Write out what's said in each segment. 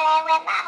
Hello, my mom.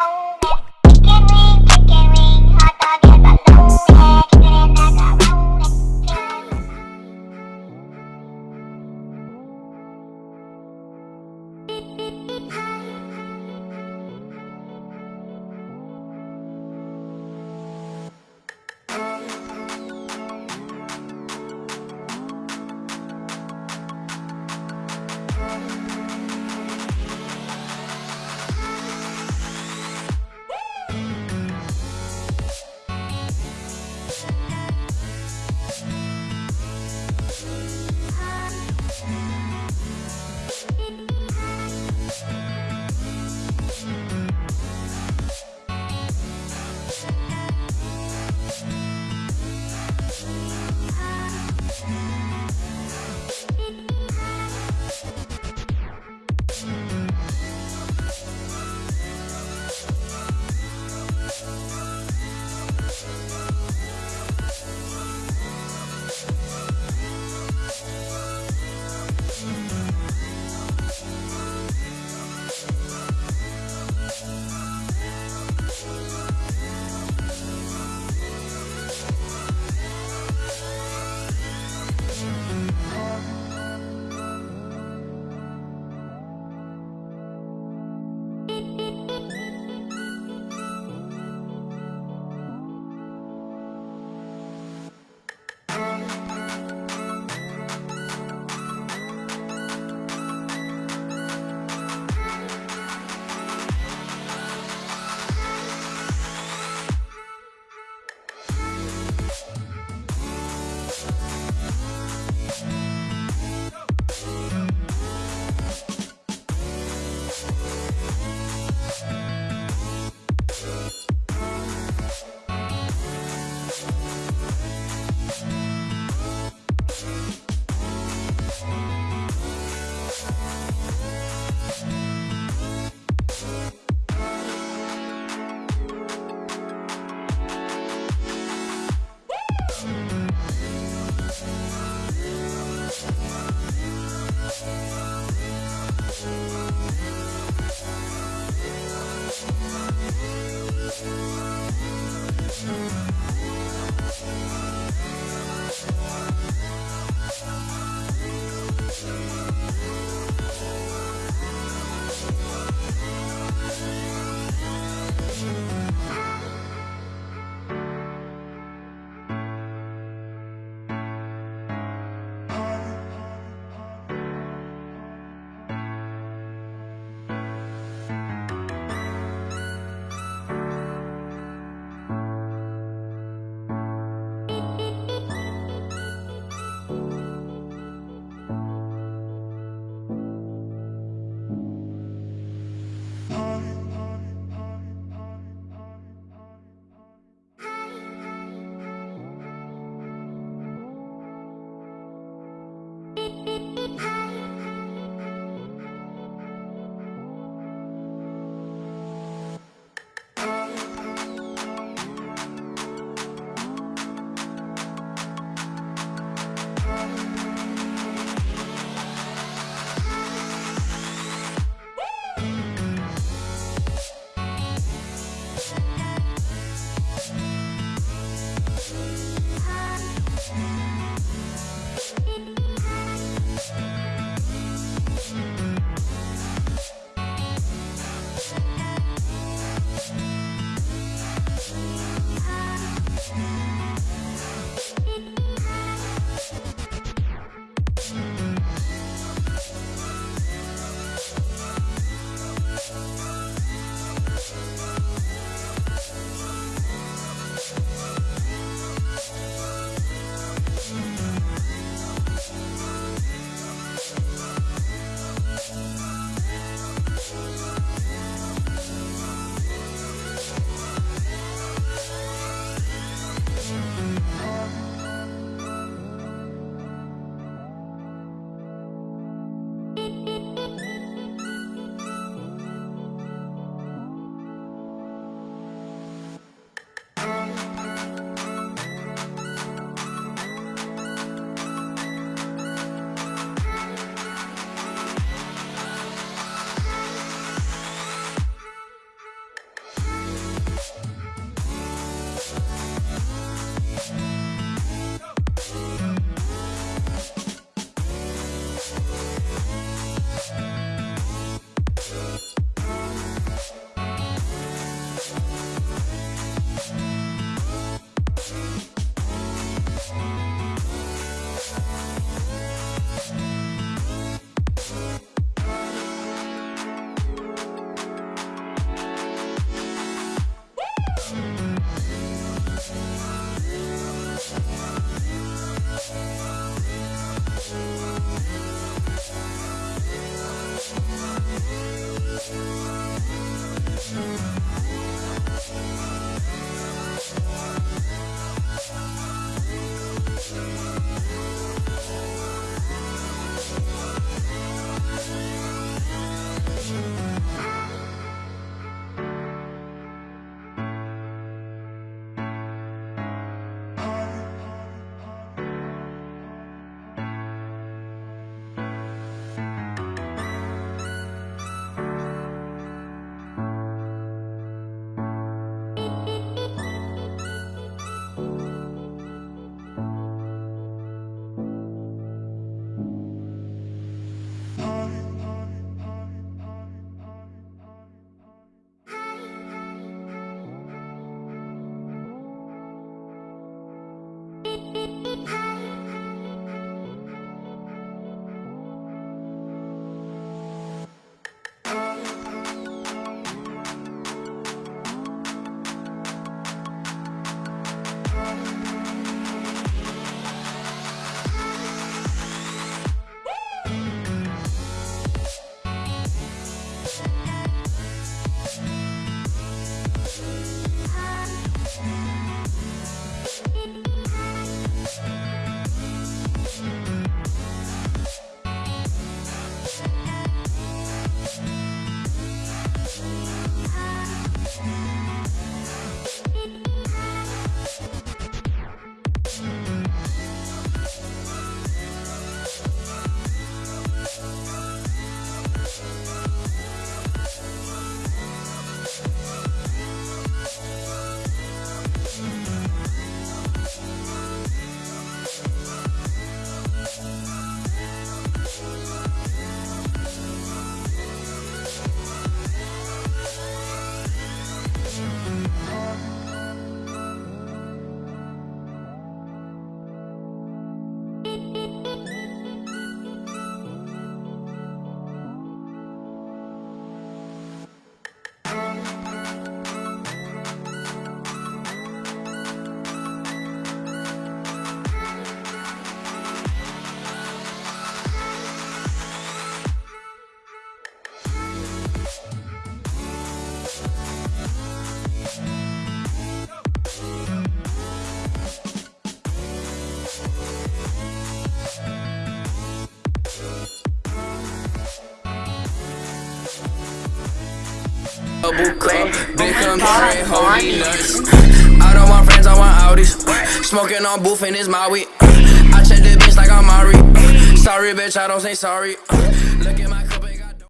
Double cup, big come straight, hold nuts. I don't want friends, I want Audis. Smoking on booth in his Maui. I check the bitch like I'm Mari. Sorry, bitch, I don't say sorry. Look at my.